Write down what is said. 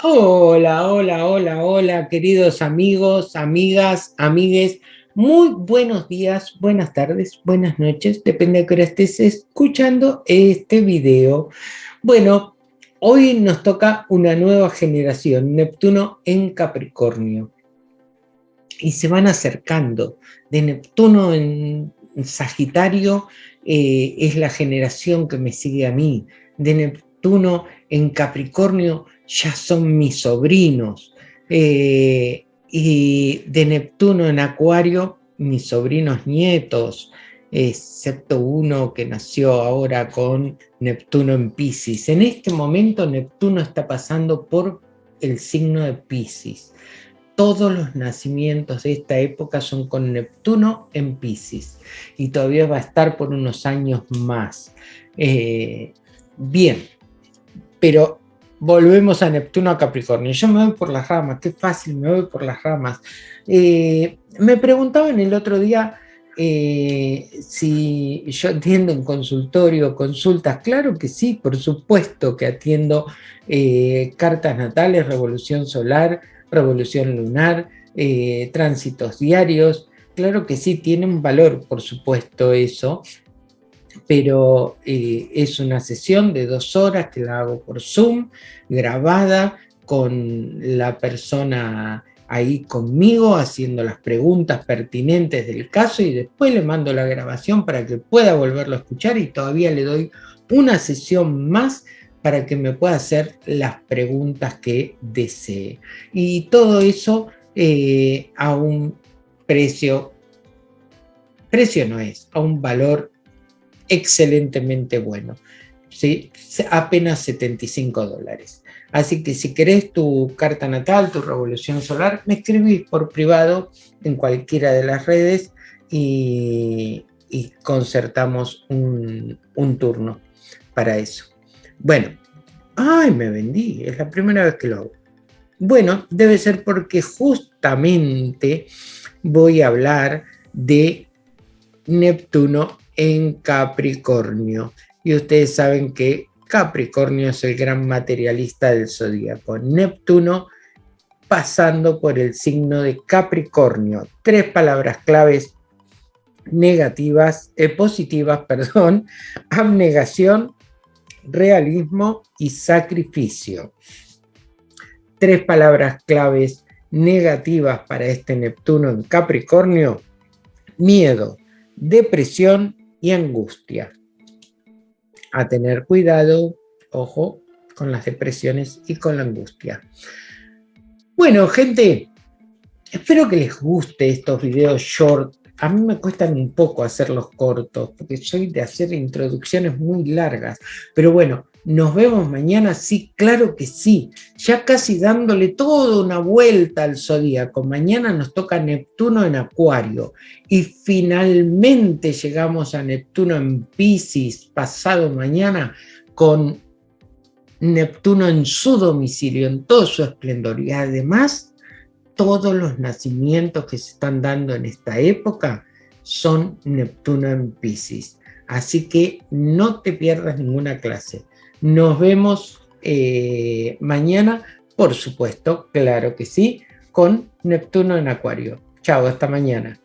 Hola, hola, hola, hola, queridos amigos, amigas, amigues. Muy buenos días, buenas tardes, buenas noches, depende de que estés escuchando este video. Bueno, hoy nos toca una nueva generación, Neptuno en Capricornio. Y se van acercando. De Neptuno en Sagitario eh, es la generación que me sigue a mí. De Neptuno en Capricornio ya son mis sobrinos. Eh, y de Neptuno en Acuario, mis sobrinos nietos, excepto uno que nació ahora con Neptuno en Pisces. En este momento Neptuno está pasando por el signo de Pisces. Todos los nacimientos de esta época son con Neptuno en Pisces y todavía va a estar por unos años más. Eh, bien, pero volvemos a Neptuno a Capricornio. Yo me voy por las ramas, qué fácil, me voy por las ramas. Eh, me preguntaban el otro día eh, si yo atiendo en consultorio, consultas. Claro que sí, por supuesto que atiendo eh, cartas natales, revolución solar, revolución lunar, tránsitos diarios. Claro que sí, tiene un valor, por supuesto, eso pero eh, es una sesión de dos horas que la hago por Zoom, grabada con la persona ahí conmigo haciendo las preguntas pertinentes del caso y después le mando la grabación para que pueda volverlo a escuchar y todavía le doy una sesión más para que me pueda hacer las preguntas que desee. Y todo eso eh, a un precio, precio no es, a un valor excelentemente bueno. ¿sí? Apenas 75 dólares. Así que si querés tu carta natal, tu revolución solar, me escribís por privado en cualquiera de las redes y, concertamos un, un, turno para eso. Bueno, ¡ay, me vendí! Es la primera vez que lo hago. Bueno, debe ser porque justamente voy a hablar de Neptuno en Capricornio. Y ustedes saben que Capricornio es el gran materialista del zodíaco. Neptuno pasando por el signo de Capricornio. Tres palabras claves negativas, eh, positivas, perdón, abnegación, realismo y sacrificio. Tres palabras claves negativas para este Neptuno en Capricornio, miedo, depresión y angustia. A tener cuidado, ojo, con las depresiones y con la angustia. Bueno, gente, espero que les guste estos videos short. A mí me cuestan un poco hacerlos cortos, porque soy de hacer introducciones muy largas. Pero bueno, ¿Nos vemos mañana? Sí, claro que sí. Ya casi dándole toda una vuelta al zodíaco. Mañana nos toca Neptuno en Acuario. Y finalmente llegamos a Neptuno en Pisces pasado mañana con Neptuno en su domicilio, en todo su esplendor. Y además, todos los nacimientos que se están dando en esta época son Neptuno en Pisces. Así que no te pierdas ninguna clase. Nos vemos eh, mañana, por supuesto, claro que sí, con Neptuno en Acuario. Chao, hasta mañana.